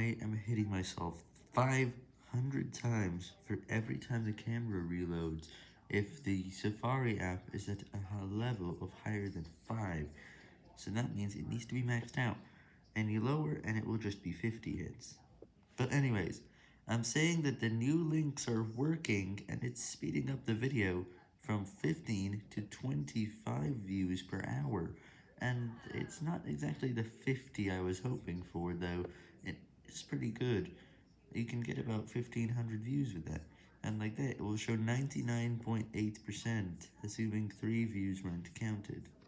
I am hitting myself 500 times for every time the camera reloads if the Safari app is at a level of higher than 5, so that means it needs to be maxed out. Any lower and it will just be 50 hits. But anyways, I'm saying that the new links are working and it's speeding up the video from 15 to 25 views per hour, and it's not exactly the 50 I was hoping for though, it's pretty good, you can get about 1500 views with that, and like that it will show 99.8%, assuming 3 views weren't counted.